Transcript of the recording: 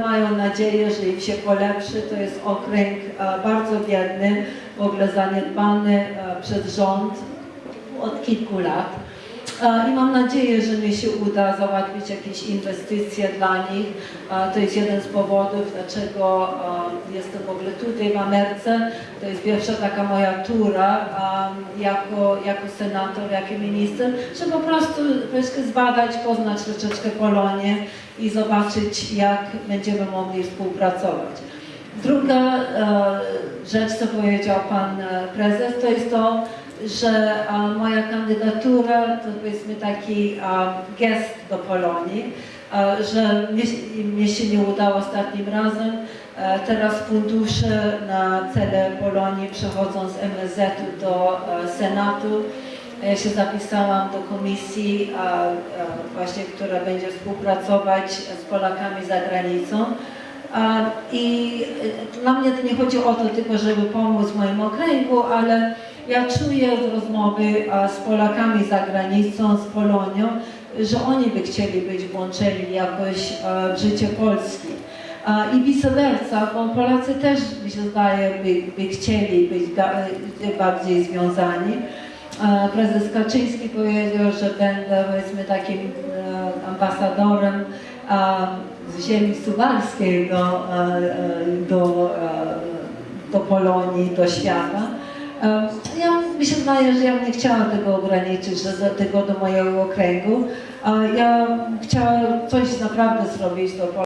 mają nadzieję, że im się polepszy. To jest okręg e, bardzo biedny, w ogóle zaniedbany e, przez rząd od kilku lat. I mam nadzieję, że mi się uda załatwić jakieś inwestycje dla nich. To jest jeden z powodów, dlaczego jestem w ogóle tutaj w Ameryce. To jest pierwsza taka moja tura jako, jako senator, jako minister, żeby po prostu troszkę zbadać, poznać troszeczkę Polonię i zobaczyć, jak będziemy mogli współpracować. Druga rzecz, co powiedział pan e, prezes, to jest to, że e, moja kandydatura to powiedzmy taki e, gest do Polonii, e, że mnie, się nie udało ostatnim razem. E, Teraz fundusze na cele Polonii przechodzą z MSZ-u do e, Senatu. Ja się zapisałam do komisji, a, a właśnie, która będzie współpracować z Polakami za granicą. A, I e, dla mnie to nie chodzi o to tylko, żeby pomóc moim okręgu, ale ja czuję z rozmowy z Polakami za granicą, z Polonią, że oni by chcieli być włączeni jakoś e, w życie Polski. I vice versa, bo Polacy też, mi się zdaje, by, by chcieli być e, bardziej związani. Prezes Kaczyński powiedział, że będę powiedzmy takim e, ambasadorem z ziemi suwalskiej do, do, do Polonii, do świata. Ja mi się zdaje, że ja nie chciała tego ograniczyć, do, tego do mojego okręgu. Ja chciałam coś naprawdę zrobić do Polski.